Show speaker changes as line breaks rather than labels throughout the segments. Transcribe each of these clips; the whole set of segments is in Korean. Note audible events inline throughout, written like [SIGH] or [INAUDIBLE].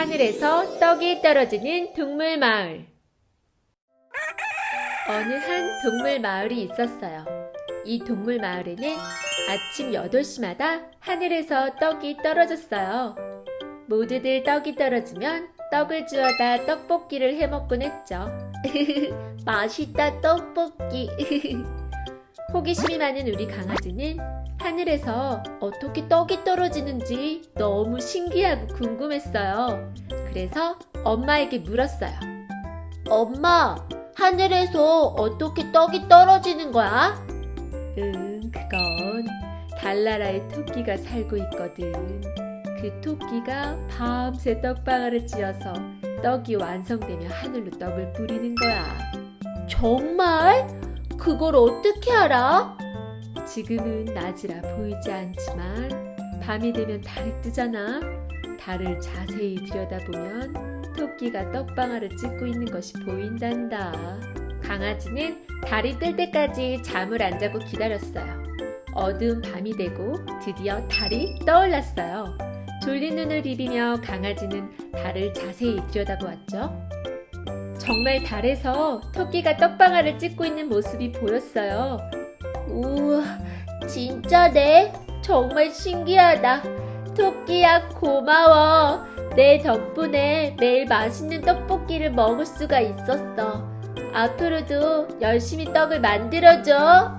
하늘에서 떡이 떨어지는 동물 마을. 어느 한 동물 마을이 있었어요. 이 동물 마을에는 아침 8시마다 하늘에서 떡이 떨어졌어요. 모두들 떡이 떨어지면 떡을 주워다 떡볶이를 해 먹곤 했죠. [LAUGHS] 맛있다 떡볶이. [LAUGHS] 호기심이 많은 우리 강아지는 하늘에서 어떻게 떡이 떨어지는지 너무 신기하고 궁금했어요. 그래서 엄마에게 물었어요. 엄마, 하늘에서 어떻게 떡이 떨어지는 거야? 응, 그건 달나라의 토끼가 살고 있거든. 그 토끼가 밤새 떡방아를 찧어서 떡이 완성되면 하늘로 떡을 뿌리는 거야. 정말? 그걸 어떻게 알아? 지금은 낮이라 보이지 않지만 밤이 되면 달이 뜨잖아. 달을 자세히 들여다보면 토끼가 떡방아를 찢고 있는 것이 보인단다. 강아지는 달이 뜰 때까지 잠을 안 자고 기다렸어요. 어두운 밤이 되고 드디어 달이 떠올랐어요. 졸린 눈을 비비며 강아지는 달을 자세히 들여다보았죠. 정말 달에서 토끼가 떡방아를 찢고 있는 모습이 보였어요. 우와, 진짜네. 정말 신기하다. 토끼야, 고마워. 내 덕분에 매일 맛있는 떡볶이를 먹을 수가 있었어. 앞으로도 열심히 떡을 만들어줘. [LAUGHS]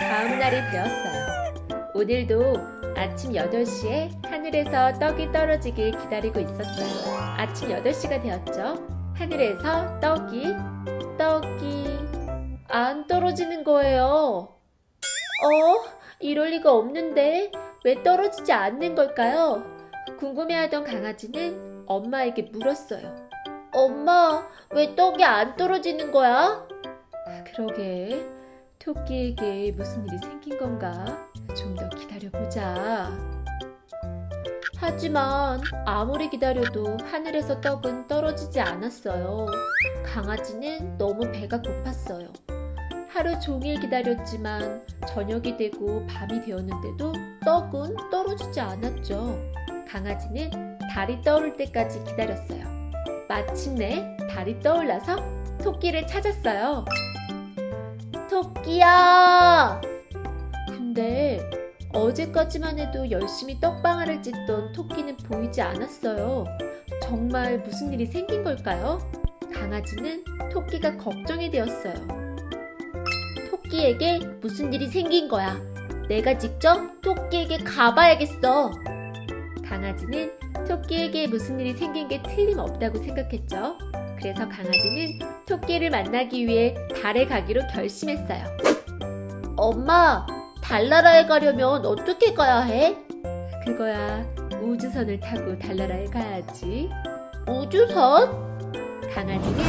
다음 날이 되었어요. 오늘도 아침 8시에 하늘에서 떡이 떨어지길 기다리고 있었어요. 아침 8시가 되었죠. 하늘에서 떡이, 떡이 안 떨어지는 거예요. 어? 이럴 리가 없는데 왜 떨어지지 않는 걸까요? 궁금해하던 강아지는 엄마에게 물었어요. 엄마, 왜 떡이 안 떨어지는 거야? 그러게, 토끼에게 무슨 일이 생긴 건가? 좀 더 기다려보자. 하지만 아무리 기다려도 하늘에서 떡은 떨어지지 않았어요. 강아지는 너무 배가 고팠어요. 하루 종일 기다렸지만 저녁이 되고 밤이 되었는데도 떡은 떨어지지 않았죠. 강아지는 달이 떠오를 때까지 기다렸어요. 마침내 달이 떠올라서 토끼를 찾았어요. 토끼야! 근데 어제까지만 해도 열심히 떡방아를 찢던 토끼는 보이지 않았어요. 정말 무슨 일이 생긴 걸까요? 강아지는 토끼가 걱정이 되었어요. 토끼에게 무슨 일이 생긴 거야. 내가 직접 토끼에게 가봐야겠어. 강아지는 토끼에게 무슨 일이 생긴 게 틀림없다고 생각했죠. 그래서 강아지는 토끼를 만나기 위해 달에 가기로 결심했어요. 엄마, 달나라에 가려면 어떻게 가야 해? 그거야 우주선을 타고 달나라에 가야지. 우주선? 강아지는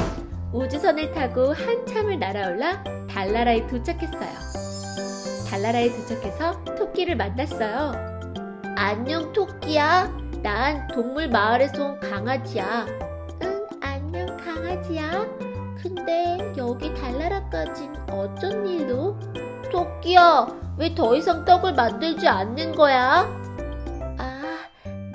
우주선을 타고 한참을 날아올라 달나라에 도착했어요. 달나라에 도착해서 토끼를 만났어요. 안녕 토끼야. 난 동물 마을에서 온 강아지야. 응, 안녕 강아지야. 근데 여기 달나라까진 어쩐 일로? 토끼야, 왜 더 이상 떡을 만들지 않는 거야? 아,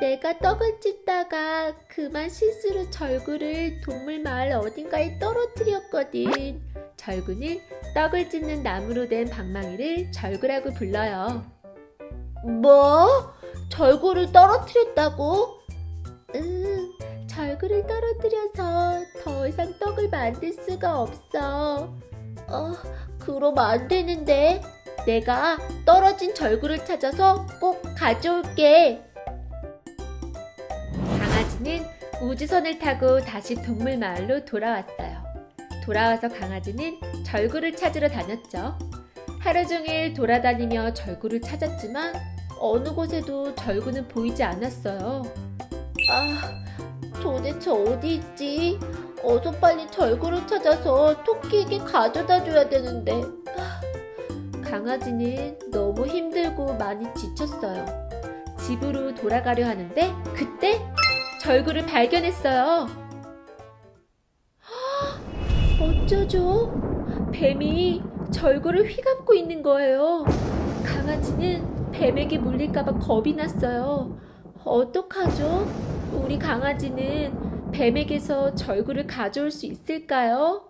내가 떡을 찢다가 그만 실수로 절구를 동물 마을 어딘가에 떨어뜨렸거든. 절구는 떡을 찢는 나무로 된 방망이를 절구라고 불러요. 뭐? 절구를 떨어뜨렸다고? 응, 절구를 떨어뜨려서 더 이상 떡을 만들 수가 없어. 어, 그럼 안 되는데. 내가 떨어진 절구를 찾아서 꼭 가져올게. 강아지는 우주선을 타고 다시 동물 마을로 돌아왔어요. 돌아와서 강아지는 절구를 찾으러 다녔죠. 하루 종일 돌아다니며 절구를 찾았지만 어느 곳에도 절구는 보이지 않았어요. 아, 도대체 어디 있지? 어서 빨리 절구를 찾아서 토끼에게 가져다 줘야 되는데. 강아지는 너무 힘들고 많이 지쳤어요. 집으로 돌아가려 하는데 그때 절구를 발견했어요. 어쩌죠? 뱀이 절구를 휘감고 있는 거예요. 강아지는 뱀에게 물릴까봐 겁이 났어요. 어떡하죠? 우리 강아지는 뱀에게서 절구를 가져올 수 있을까요?